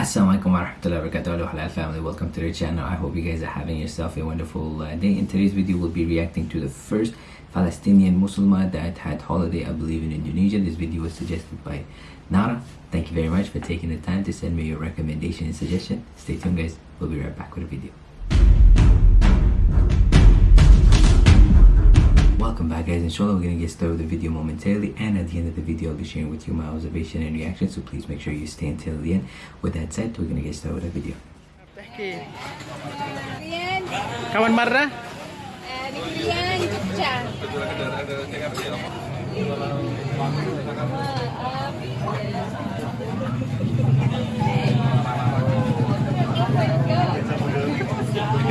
Assalamualaikum warahmatullahi wabarakatuh. Hello halal family. Welcome to the channel. I hope you guys are having yourself a wonderful uh, day. In today's video we'll be reacting to the first Palestinian Muslimah that had holiday I believe in Indonesia. This video was suggested by Nara. Thank you very much for taking the time to send me your recommendation and suggestion. Stay tuned guys. We'll be right back with a video welcome back guys inshallah we're gonna get started with the video momentarily and at the end of the video i'll be sharing with you my observation and reaction so please make sure you stay until the end. With that said we're gonna get started with the video. Kawan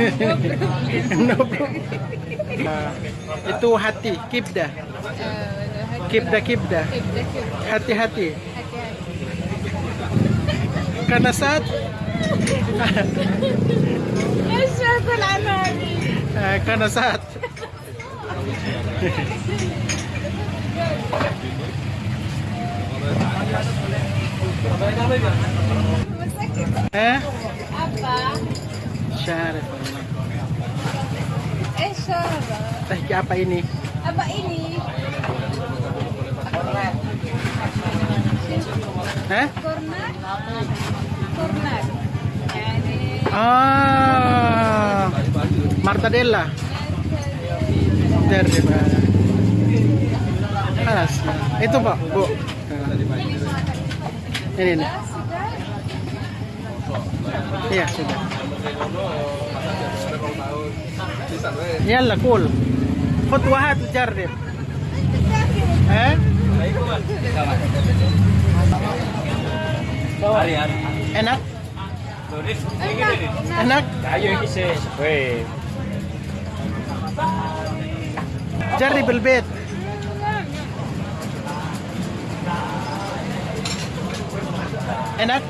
no problem. Nah, itu hati, kibda. Kibda kibda. Hati-hati. Karena saat ah, Karena saat Eh? Apa? Syarif Allah. Teh apa ini? Apa ini? Kornet. Eh? Kornet. Kornet. Ah. Martadella. Dari Alas. Itu Pak, Bu. Ini, nih Iya, sudah. يلا كول خد واحد وجرب ها enak enak جرب البيت enak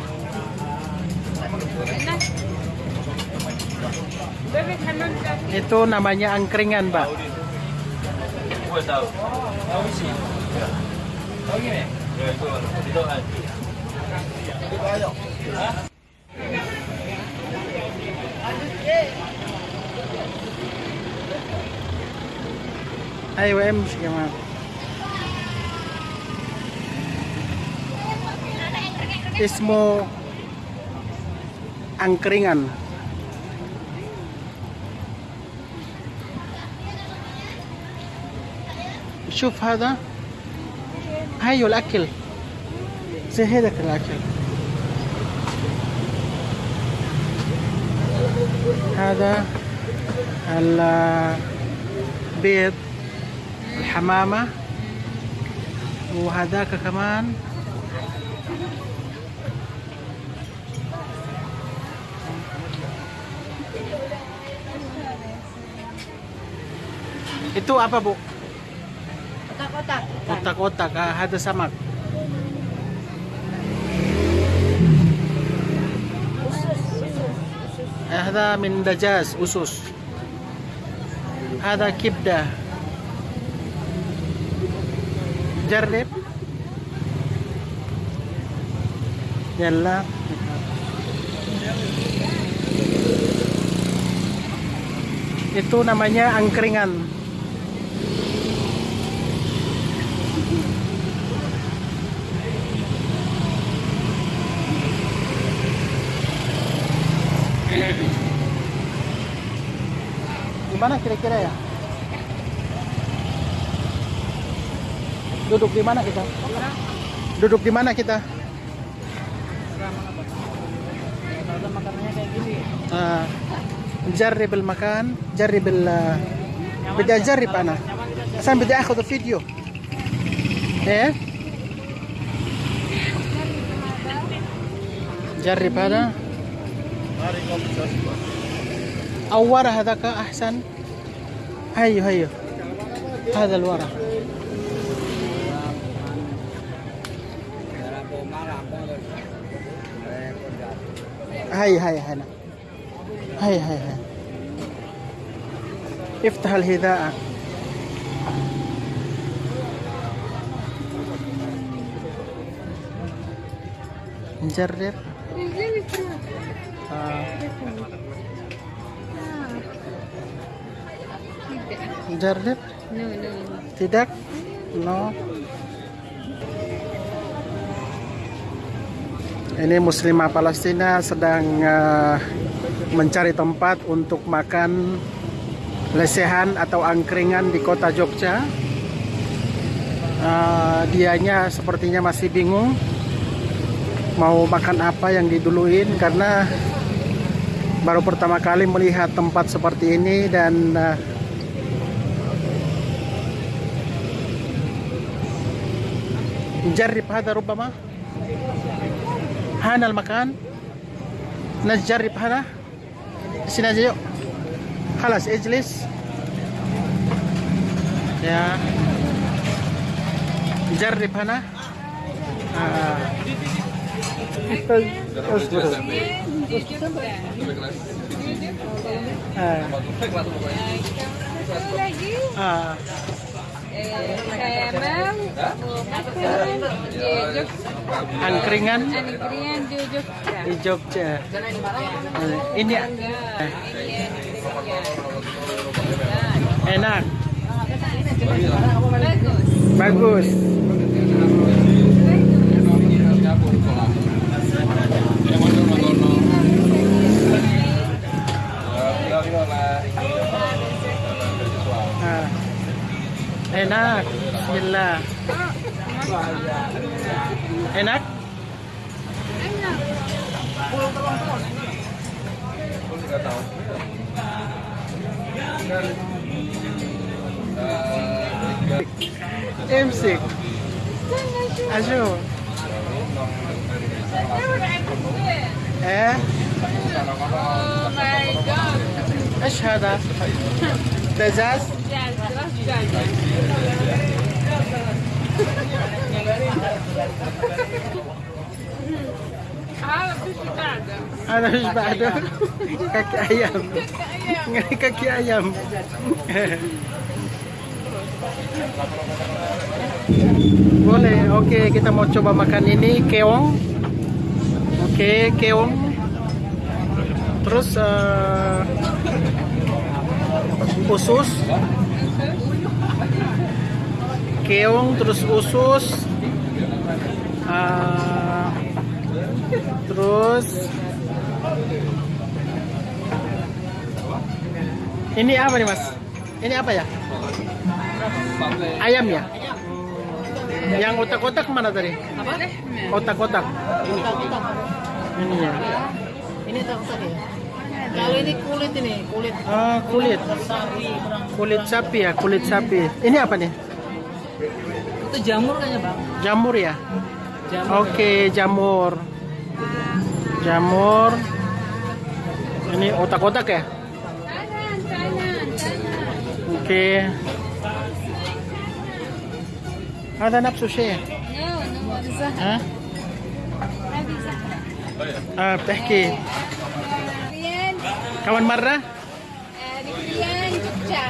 itu namanya angkringan pak. Ayo em ismo angkringan شوف هذا؟ هايو الأكل. زي هذاك الأكل. هذا البيض الحمامة وهذاك كمان. itu apa bu? kotak-kotak Otak-otak, ah, ada samak. هذا من دجاج أسس هذا كبدة جرب يلا itu namanya angkringan Gimana kira-kira ya? Duduk di mana kita? Duduk di mana kita? آه نجرب المكان جرب ال بدي اجرب انا عشان بدي اخذ فيديو ايه جرب هذا أو ورا هذاك أحسن. هيو هيو. هذا الورا هاي هاي هنا هاي هاي هاي افتح الهداء. نجرب. No, no. Tidak? No. Ini muslimah Palestina sedang ah, mencari tempat untuk makan lesehan atau angkringan di kota Jogja. Ah, dianya sepertinya masih bingung mau makan apa yang diduluin karena baru pertama kali melihat tempat seperti ini dan ah, نجرب هذا ربما هذا المكان نجرب هذا sini aja yuk خلاص اجلس يا جرب هنا آه. Angkringan? Angkringan di Jogja. Di Jogja. Ini ya? Enak. Bagus. Bagus. امسك أشوف إيه. إيش هذا دجاج Ya, Ano siya ba ito? Kaki ayam. Kaki ayam. Boleh, oke okay, kita mau coba makan ini keong. Oke, okay, keong. Terus uh, usus. Keong terus usus. Uh, terus ini apa nih mas? Ini apa ya? Ayam ya? Yang otak-otak mana tadi? Otak-otak. Ini ya. Ini tahu tadi. Kalau ini kulit ini, kulit. Oh kulit. Sapi. kulit sapi ya kulit sapi. Ini apa nih? Itu jamur kayaknya, Bang. jamur ya Jamur. oke jamur jamur ini otak-otak ya Kanan, kanan, kanan. oke هذا نفسه شيء No, no, Zahra. ها Hadi Zahra. آه بتحكي Rian, كمان مرة eh, di Rian, Jogja.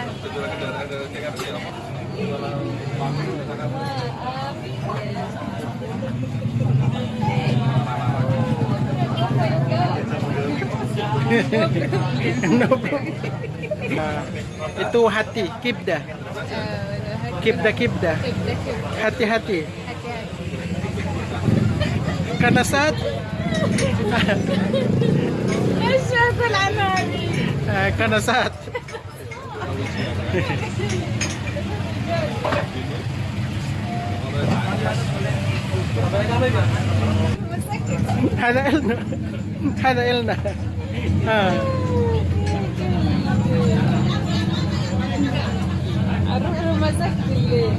itu hati kibda. Kibda kibda. Hati-hati. Karena saat karena saat هذا حلقلنا حلقلنا آه أروح له مسكت الليل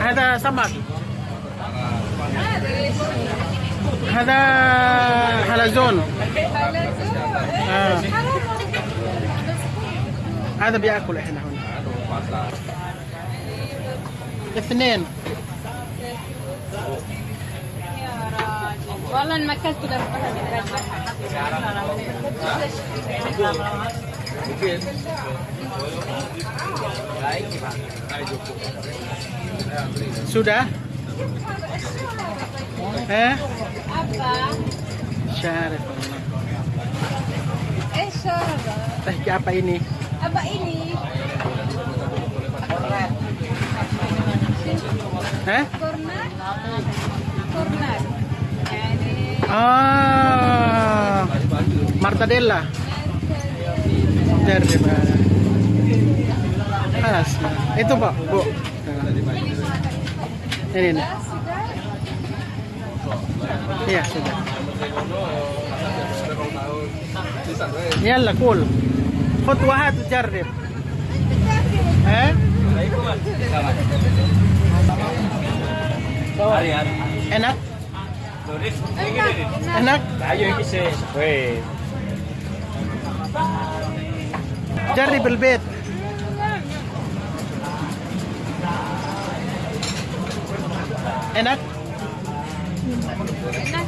هذا سمك هذا حلزون آه. هذا بيأكل إحنا هنا اثنين والله أكلت غير Sudah? Eh? Apa? Syarif. Eh. Teh apa ini? Apa ini? Eh? Kornat? Kornat. Yani Ah, martadella. Dari mana? Alas. Itu pak, bu. Ini nih. sudah? Iya sudah. يلا كول خد واحد وجرب ها enak enak جرب البيت enak Enak.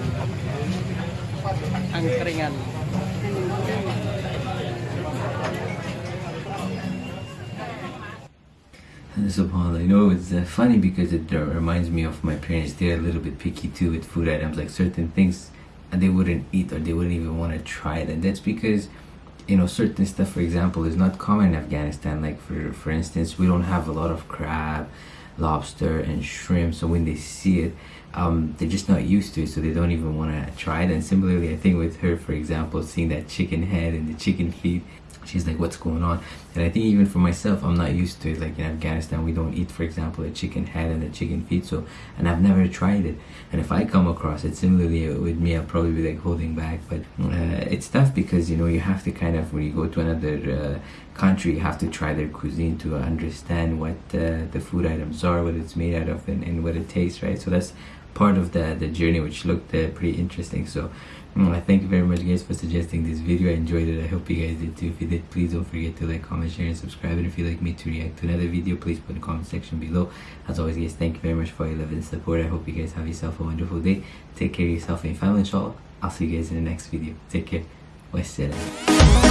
Angkringan. Subhanallah, you know, it's uh, funny because it reminds me of my parents. They're a little bit picky too with food items, like certain things uh, they wouldn't eat or they wouldn't even want to try it. And that's because, you know, certain stuff, for example, is not common in Afghanistan. Like, for, for instance, we don't have a lot of crab, lobster, and shrimp. So when they see it, um, they're just not used to it, so they don't even want to try it. And similarly, I think with her, for example, seeing that chicken head and the chicken feet, she's like what's going on? And i think even for myself i'm not used to it. Like in afghanistan we don't eat for example a chicken head and a chicken feet so and i've never tried it. And if i come across it similarly with me i'll probably be like holding back. But uh, it's tough because you know you have to kind of when you go to another uh, country you have to try their cuisine to understand what uh, the food items are what it's made out of and, and what it tastes right? So that's part of the the journey which looked uh, pretty interesting. So Mm. I thank you very much guys for suggesting this video. I enjoyed it. I hope you guys did too. If you did please don't forget to like comment share and subscribe. And if you'd like me to react to another video please put in the comment section below. As always guys thank you very much for your love and support. I hope you guys have yourself a wonderful day. Take care of yourself and your family inshallah. I'll see you guys in the next video. Take care. Wassalam